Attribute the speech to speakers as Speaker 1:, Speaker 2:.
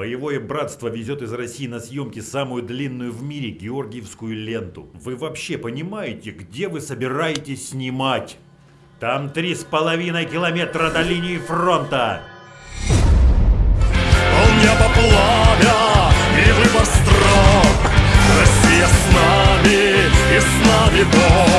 Speaker 1: Боевое братство везет из России на съемки самую длинную в мире георгиевскую ленту. Вы вообще понимаете, где вы собираетесь снимать? Там три с половиной километра до линии фронта.
Speaker 2: Полнеба пламя и выбор строк. Россия с нами и с нами Бог.